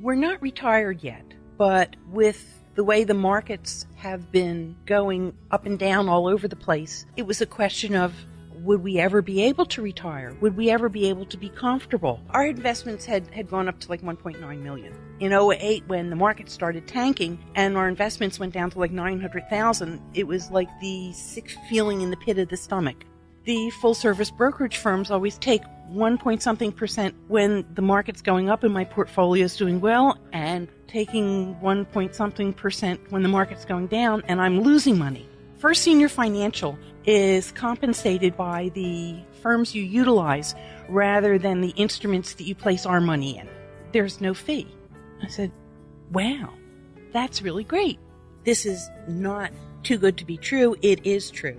We're not retired yet, but with the way the markets have been going up and down all over the place, it was a question of would we ever be able to retire? Would we ever be able to be comfortable? Our investments had, had gone up to like 1.9 million. In 08, when the market started tanking and our investments went down to like 900,000, it was like the sick feeling in the pit of the stomach. The full service brokerage firms always take one point something percent when the market's going up and my portfolio is doing well and taking one point something percent when the market's going down and I'm losing money. First Senior Financial is compensated by the firms you utilize rather than the instruments that you place our money in. There's no fee. I said, wow, that's really great. This is not too good to be true. It is true.